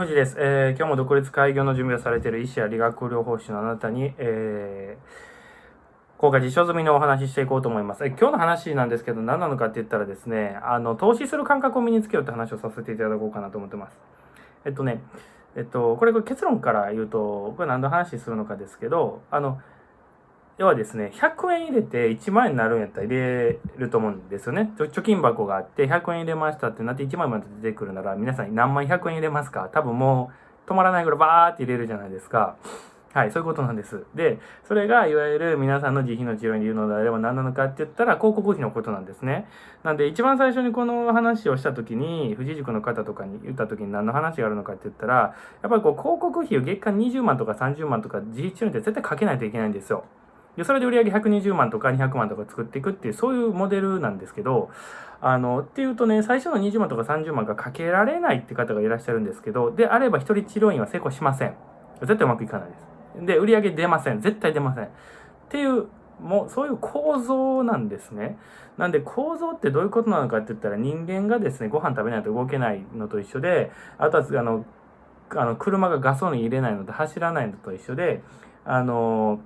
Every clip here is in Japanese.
藤です、えー、今日も独立開業の準備をされている医師や理学療法士のあなたに、えー、効果実証済みのお話ししていこうと思います。今日の話なんですけど、何なのかって言ったらですね、あの、投資する感覚を身につけようって話をさせていただこうかなと思ってます。えっとね、えっと、これ結論から言うと、これ何の話するのかですけど、あの、要はですね、100円入れて1万円になるんやったら入れると思うんですよね。貯金箱があって100円入れましたってなって1万円まで出てくるなら皆さん何万100円入れますか？多分もう止まらないぐらいバーって入れるじゃないですか。はい、そういうことなんです。で、それがいわゆる皆さんの自費の治療に言うのであれば何なのかって言ったら広告費のことなんですね。なんで一番最初にこの話をした時に、富士塾の方とかに言った時に何の話があるのかって言ったら、やっぱりこう広告費を月間20万とか30万とか自費治療って絶対かけないといけないんですよ。で、それで売り上げ120万とか200万とか作っていくっていう、そういうモデルなんですけど、あの、っていうとね、最初の20万とか30万がかけられないって方がいらっしゃるんですけど、であれば一人治療院は成功しません。絶対うまくいかないです。で、売り上げ出ません。絶対出ません。っていう、もうそういう構造なんですね。なんで構造ってどういうことなのかって言ったら人間がですね、ご飯食べないと動けないのと一緒で、あとはあの、あの車がガソリン入れないので走らないのと一緒で、あの、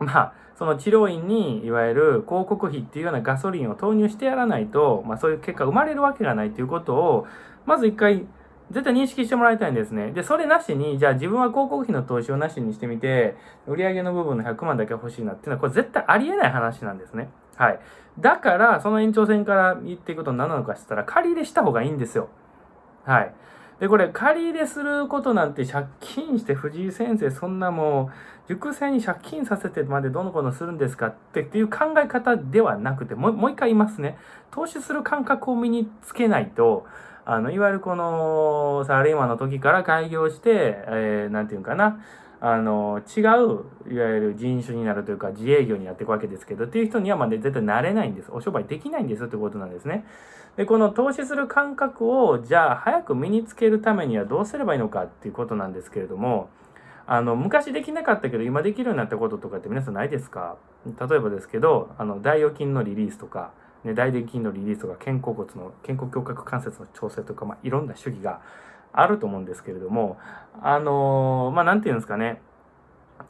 まあ、その治療院にいわゆる広告費っていうようなガソリンを投入してやらないと、まあ、そういう結果生まれるわけがないということをまず一回絶対認識してもらいたいんですね。で、それなしに、じゃあ自分は広告費の投資をなしにしてみて、売上の部分の100万だけ欲しいなっていうのは、これ絶対ありえない話なんですね。はい。だから、その延長線から言っていくと何なのかしたら、借り入れした方がいいんですよ。はい。で、これ、借り入れすることなんて借金して藤井先生、そんなもう、熟成に借金させてまでどのこのするんですかってっていう考え方ではなくて、もうもう一回言いますね。投資する感覚を身につけないと、あの、いわゆるこの、サラリーマンの時から開業して、えー、なんていうかな、あの、違う、いわゆる人種になるというか、自営業にやっていくわけですけど、っていう人にはまあ、ね、絶対なれないんです。お商売できないんですってことなんですね。で、この投資する感覚を、じゃあ、早く身につけるためにはどうすればいいのかっていうことなんですけれども、あの、昔できなかったけど、今できるようになったこととかって皆さんないですか？例えばですけど、あの、大預金のリリースとか、ね、大臀筋のリリースとか、肩甲骨の、肩甲胸郭関節の調整とか、まあ、いろんな主義があると思うんですけれども、あのー、まあ、なんていうんですかね。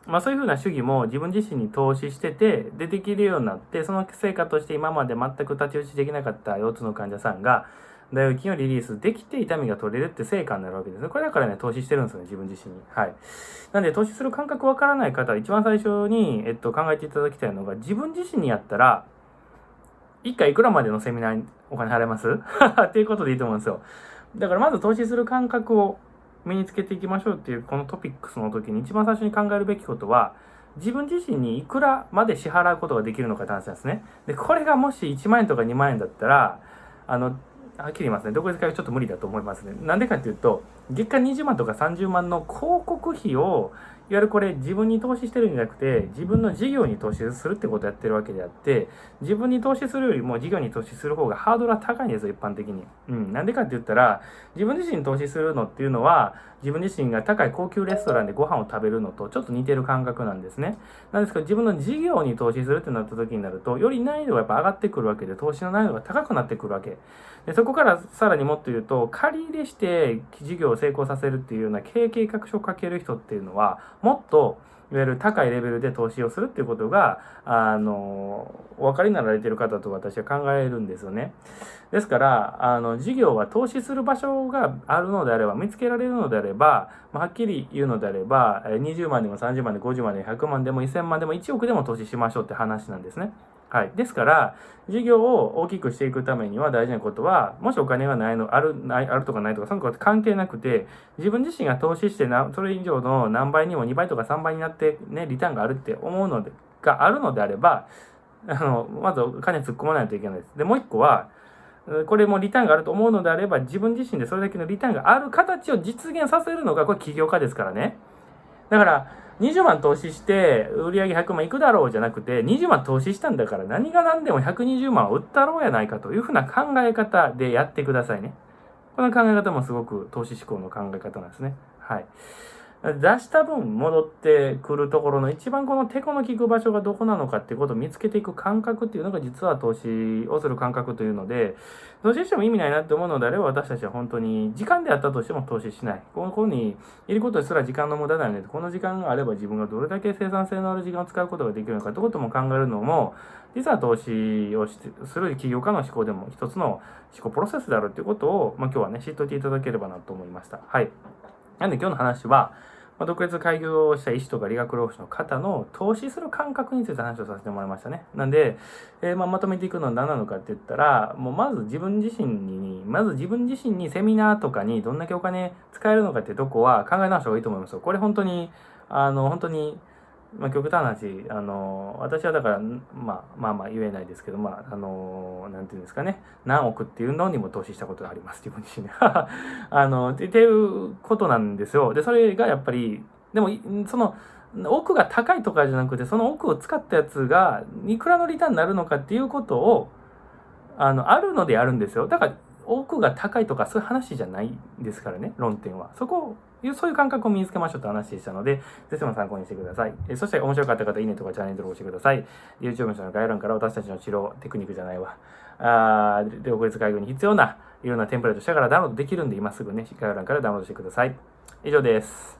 まあそういうふうな主義も自分自身に投資してて、でできるようになって、その成果として今まで全く太刀打ちできなかった腰痛の患者さんが、大腰筋をリリースできて痛みが取れるって成果になるわけですね。これだからね、投資してるんですよね、自分自身に。はい。なんで、投資する感覚わからない方は、一番最初に、えっと、考えていただきたいのが、自分自身にやったら、一回いくらまでのセミナーにお金払います？っていうことでいいと思うんですよ。だからまず投資する感覚を身につけていきましょうっていうこのトピックスの時に一番最初に考えるべきことは自分自身にいくらまで支払うことができるのかって話なんですね。で、これがもし1万円とか2万円だったら、あの、はっきり言いますね。どこで使うちょっと無理だと思いますね。なんでかっていうと、月間20万とか30万の広告費をいわゆるこれ自分に投資してるんじゃなくて、自分の事業に投資するってことをやってるわけであって、自分に投資するよりも事業に投資する方がハードルは高いんですよ、一般的に。うん。なんでかって言ったら、自分自身に投資するのっていうのは、自分自身が高い高級レストランでご飯を食べるのとちょっと似てる感覚なんですね。なんですけど、自分の事業に投資するってなった時になると、より難易度がやっぱ上がってくるわけで、投資の難易度が高くなってくるわけ。でそこからさらにもっと言うと、借り入れして事業を成功させるっていうような経営計画書を書ける人っていうのは、もっといわゆる高いレベルで投資をするっていうことが、あの、お分かりになられている方と私は考えるんですよね。ですから、あの、事業は投資する場所があるのであれば、見つけられるのであれば、まあ、はっきり言うのであれば、20万でも30万でも50万でも100万でも1000万でも1億でも投資しましょうって話なんですね。はい。ですから、事業を大きくしていくためには大事なことは、もしお金がないの、ある、ない、あるとかないとか、そのこと関係なくて、自分自身が投資してな、それ以上の何倍にも2倍とか3倍になってね、リターンがあるって思うので、があるのであれば、あの、まずお金突っ込まないといけないです。で、もう一個は、これもリターンがあると思うのであれば、自分自身でそれだけのリターンがある形を実現させるのが、これ起業家ですからね。だから、20万投資して売り上げ100万いくだろうじゃなくて、20万投資したんだから何が何でも120万売ったろうやないかというふうな考え方でやってくださいね。この考え方もすごく投資志向の考え方なんですね。はい。出した分戻ってくるところの一番この手この効く場所がどこなのかっていうことを見つけていく感覚っていうのが実は投資をする感覚というので、投資しても意味ないなって思うのであれば私たちは本当に時間であったとしても投資しない。ここにいることすら時間の無駄だよね。この時間があれば自分がどれだけ生産性のある時間を使うことができるのかってことも考えるのも、実は投資をしてする起業家の思考でも一つの思考プロセスであるっていうことを、まあ、今日はね、知っておいていただければなと思いました。はい。なんで今日の話は、まあ、独立開業した医師とか理学療法士の方の投資する感覚について話をさせてもらいましたね。なんで、えー、まあ、まとめていくのは何なのかって言ったら、もうまず自分自身に、まず自分自身にセミナーとかにどんだけお金使えるのかってとこは考え直した方がいいと思いますよ。これ本当に、あの、本当に、まあ、極端な話、あの、私はだから、まあ、まあまあ言えないですけど、まあ、あの、なんていうんですかね、何億っていうのにも投資したことがあります、自分自身で。あの、っていうことなんですよ。で、それがやっぱり、でも、その、奥が高いとかじゃなくて、その奥を使ったやつが、いくらのリターンになるのかっていうことを、あの、あるのであるんですよ。だから、奥が高いとかそういう話じゃないですからね、論点は。そこを、そういう感覚を身につけましょうって話でしたので、ぜひとも参考にしてください。えそして面白かった方、いいねとかチャンネル登録してください。YouTube の概要欄から私たちの治療テクニックじゃないわ。あー独立介護に必要ないろんなテンプレートしたからダウンロードできるんで、今すぐね、概要欄からダウンロードしてください。以上です。